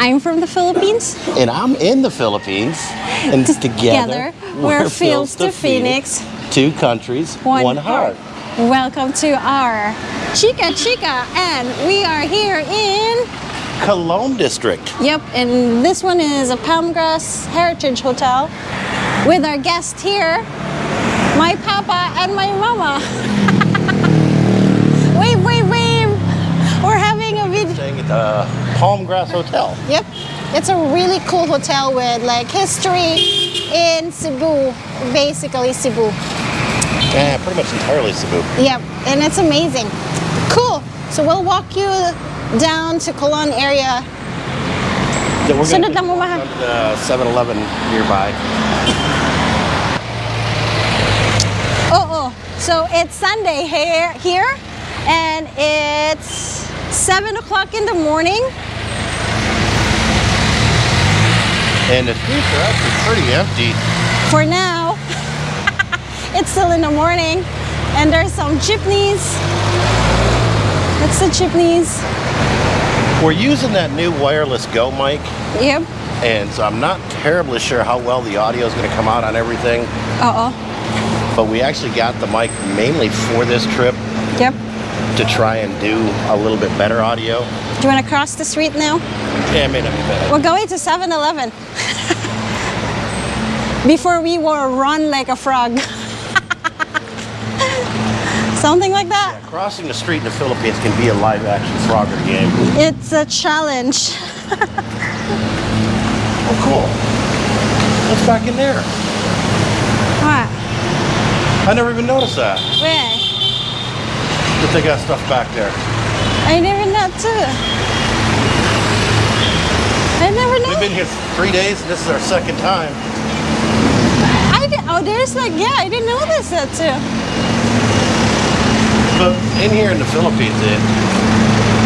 I'm from the Philippines. And I'm in the Philippines. And together, we're Fields to Phoenix. Two countries, One one, heart. Welcome to our Chica Chica, and we are here in. Colon District. Yep, and this one is a Palmgrass Heritage Hotel with our guest here, my papa and my mama. wave, wave, wave. We're having a video. Staying at the Palmgrass Hotel. Yep, it's a really cool hotel with like history in Cebu, basically Cebu. Yeah, pretty much entirely Cebu. Yep, and it's amazing. Cool. So we'll walk you down to Colon area. Yeah, we're Sunod lang to the 7-Eleven nearby. Oh, oh. So it's Sunday here, here, and it's seven o'clock in the morning. And the streets are actually pretty empty. For now, it's still in the morning, and there's some jeepneys. That's the jeepneys. We're using that new wireless Go mic, Yep. and so I'm not terribly sure how well the audio is going to come out on everything. Uh oh. But we actually got the mic mainly for this trip Yep. To try and do a little bit better audio. Do you want to cross the street now? Yeah, it may not be bad. We're going to 7 Eleven. Before we will run like a frog. Something like that. Crossing the street in the Philippines can be a live action Frogger game. It's a challenge. Oh, cool. What's back in there? What? I never even noticed that. Where? That they got stuff back there. I never know too. I never know. We've been here three days, this is our second time. I did, oh, there's like, yeah, I didn't notice that too. But in here in the Philippines, it,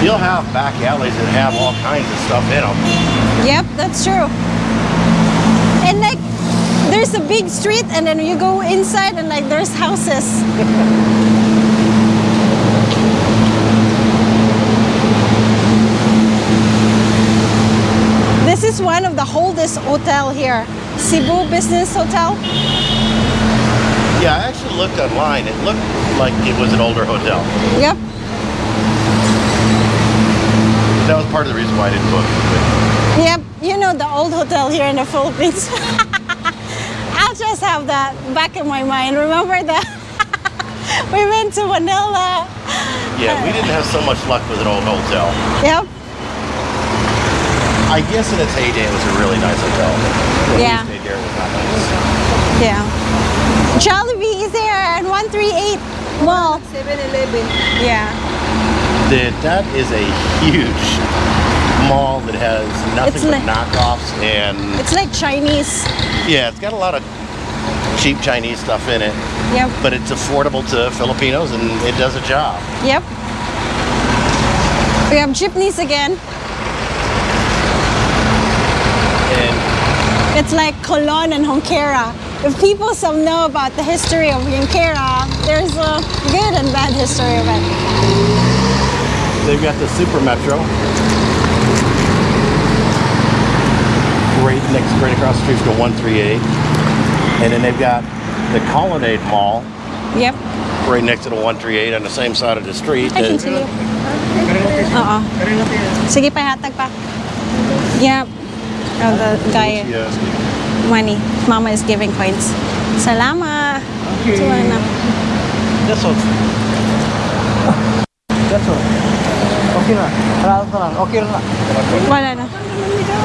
you'll have back alleys that have all kinds of stuff in them. Yep, that's true. And like, there's a big street, and then you go inside, and like, there's houses. this is one of the oldest hotel here, Cebu Business Hotel. Yeah, I actually looked online. It looked like it was an older hotel. Yep. That was part of the reason why I didn't book it. Yep, you know the old hotel here in the Philippines. I'll just have that back in my mind. Remember that we went to Manila. Yeah, we didn't have so much luck with an old hotel. Yep. I guess in its heyday, it was a really nice hotel. When Yeah. We stayed was not nice. Yeah. Jollibee is there and 138 Mall. 7-Eleven. Yeah. That, that is a huge mall that has nothing It's but like- knockoffs and It's like Chinese. yeah, it's got a lot of cheap Chinese stuff in it, Yep. but it's affordable to Filipinos and it does a job. Yep. We have jeepneys again. And It's like Colon and Junquera. If people some know about the history of Junquera, there's a good and bad history of it. they've got the Super Metro. Right next, right across the street from 138. And then they've got the Colonnade Mall Yep. right next to the 138 on the same side of the street. I can see you. Uh-uh. Oo. Sige pa. Yep. Oh, the guy, Yes. money. Mama is giving coins. Salamat. Okay. This one's That's all. Okay na. Salamat na lang. Okay na. Wala na.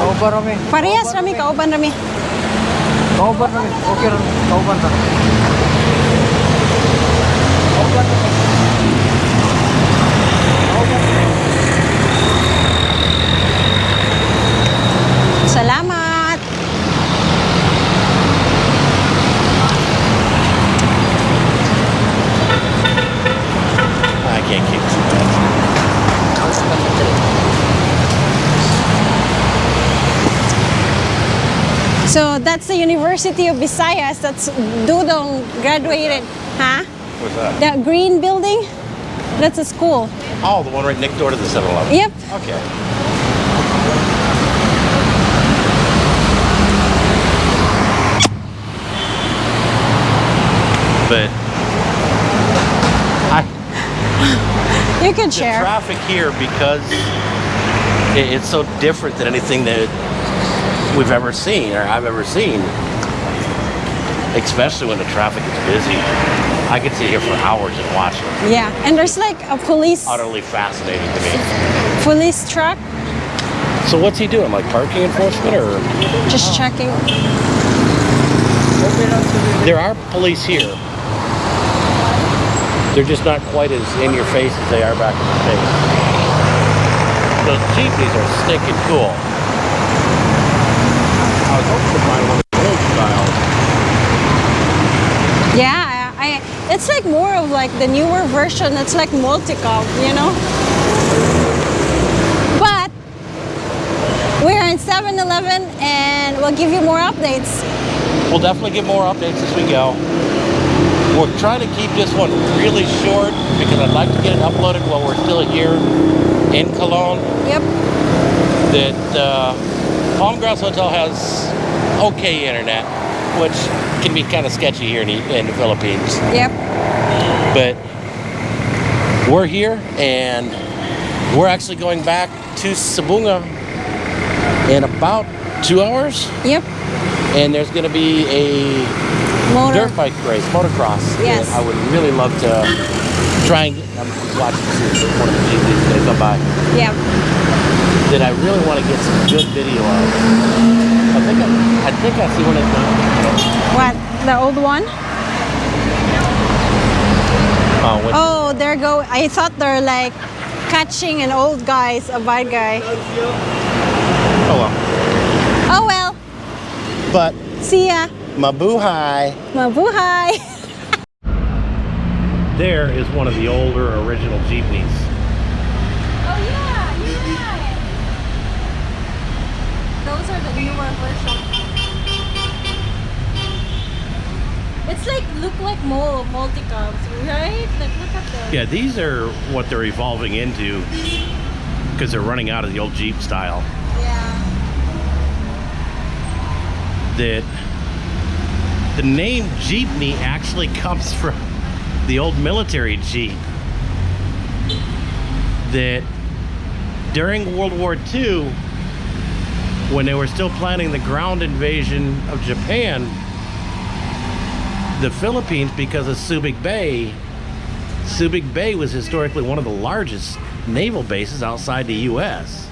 Kauban rami. Parehas rami, kauban rami. Kauban rami. Okay na. Kauban na. So that's the University of Visayas. That's Dudong graduated. Huh? What's that? That green building? That's a school. Oh, the one right next door to the 7-Eleven. Yep. Okay. But I You can share. traffic here because it's so different than anything that we've ever seen or I've ever seen. Especially when the traffic is busy. I could sit here for hours and watch it. Yeah, and there's like a police Utterly fascinating to me. police truck So what's he doing? Like parking enforcement or? just checking. There are police here. They're just not quite as in your face as they are back in the States. Those Jeepneys are stinking cool. Was hoping to find one of the old styles. Yeah, I, it's like more of like the newer version. It's like multicab, you know. But we're in 7-Eleven and we'll give you more updates. We'll definitely get more updates as we go. We're trying to keep this one really short because I'd like to get it uploaded while we're still here in Colon. Yep. that uh, Palmgrass Hotel has okay internet, which can be kind of sketchy here in the, in the Philippines. Yep. But we're here and we're actually going back to Sabunga in about two hours. Yep. And there's going to be a Motor. dirt bike race, motocross. Yes. I would really love to try and get. I'm watching if one of the GPs is going to come by. Yep. That I really want to get some good video of. I think I, I think I see one of them. What? The old one? Oh, what, Oh, there go. I thought they're like catching an old guy's a bad guy. oh well. Oh well. But See ya. Mabuhay. Mabuhay. There is one of the older original jeepneys. Oh yeah, you're right. Those are the newer versions. It's like look like mul multicabs, right? Like look at them. Yeah, these are what they're evolving into because they're running out of the old Jeep style. Yeah. That the name Jeepney actually comes from the old military Jeep. That during World War II, when they were still planning the ground invasion of Japan, the Philippines, because of Subic Bay, Subic Bay was historically one of the largest naval bases outside the U.S.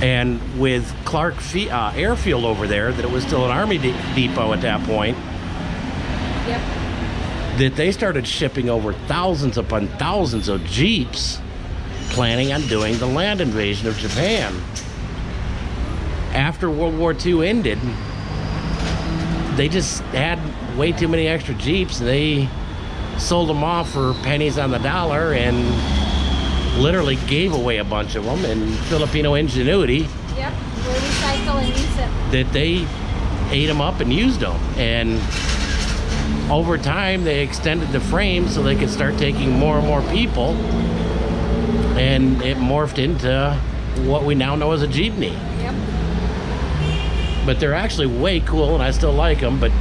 And with Clark Fe- uh, Airfield over there, that it was still an Army de- depot at that point, Yep. that they started shipping over thousands upon thousands of Jeeps planning on doing the land invasion of Japan. After World War II ended, they just had way too many extra Jeeps. They sold them off for pennies on the dollar and literally gave away a bunch of them. And Filipino ingenuity Yep. We recycle and use it. that they ate them up and used them. And over time, they extended the frame so they could start taking more and more people. And it morphed into what we now know as a jeepney. Yep. But they're actually way cool, and I still like them. But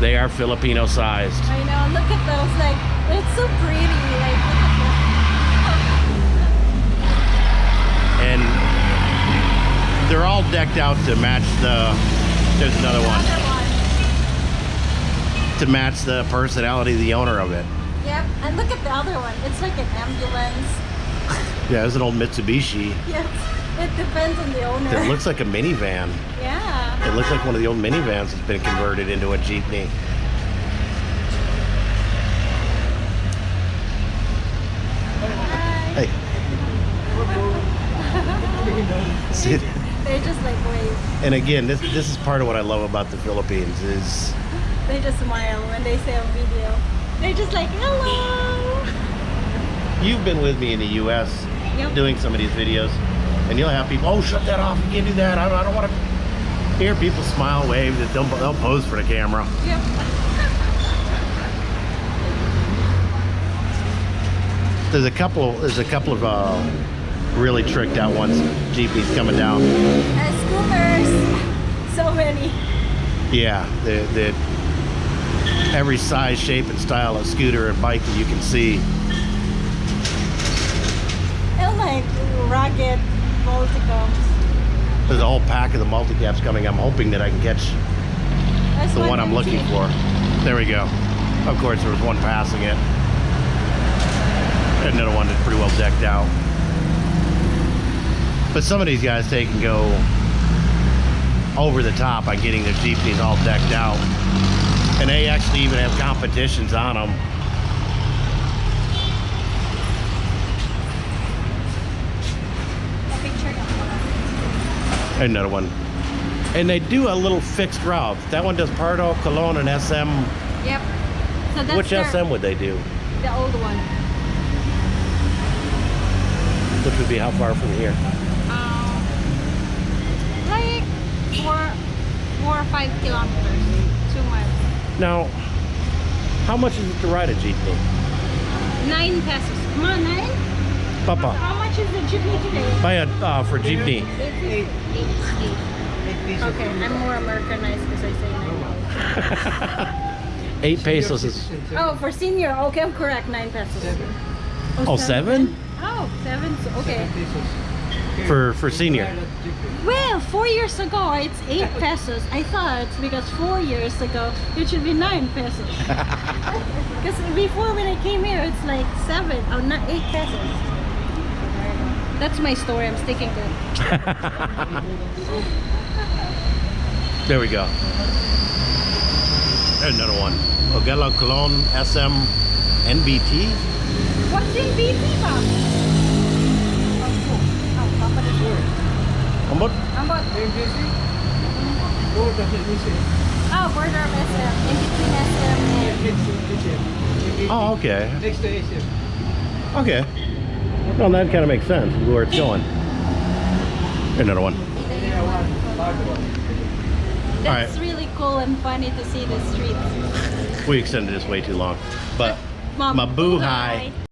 they are Filipino sized. I know. Look at those. Like it's so pretty. Like and they're all decked out to match the there's another that. one Another one. to match the personality of the owner of it Yep. And look at the other one. It's like an ambulance. yeah there's an old mitsubishi Yes. It depends on the owner. that looks like a minivan yeah. It looks like one of the old minivans that's been converted into a jeepney Hi. hey See, They just like wave. and again this this is part of what i love about the philippines is They just smile when they say on video. They're just like hello. you've been with me in the us Yep. doing some of these videos and you'll have people oh shut that off you can't do that i don't, I don't want to hear people smile wave that they'll, they'll pose for the camera Yep. there's a couple there's a couple of uh, really tricked out ones jeepneys coming down And scooters. So many. yeah the, the every size shape and style of scooter and bike that you can see like rugged multicabs. There's a whole pack of the multicabs coming. I'm hoping that I can catch That's the one I'm looking for. There we go. Of course, there was one passing it. And another one that's pretty well decked out. But some of these guys, they can go over the top by getting their Jeepneys all decked out. And they actually even have competitions on them. Another one. And they do a little fixed route. That one does Pardo, Colon, and SM. Yep. So that's Which their- SM would they do? The old one. Which would be how far from here? Um, like four, four or five kilometers, two miles. Now, how much is it to ride a jeepney? Nine pesos. Come on, nine. Papa, How much is the jeepney today? buy a uh, for jeepney. Eight. Eight. Eight. Okay, I'm more Americanized because I say nine. Eight pesos is Oh, for senior. Okay, I'm correct. Nine pesos. oh seven Oh, seven. so- Okay. for for senior. Well, four years ago it's eight pesos. I thought because four years ago it should be nine pesos. Because before when I came here it's like seven or not eight pesos. That's my story. I'm sticking to it. There we go. There's another one. Urgello Colon SM NBT. What's in BT, Bob? Oh, Papa the How much? How about MGC? No, doesn't oh border of SM in between SM and SM. Oh, okay. Next to SM. Okay. Well, that kind of makes sense where it's going. Another one. Yeah, one. Large one. That's Alright. really cool and funny to see the streets. We extended this way too long. But Mom, Mabuhay. Mabuhay.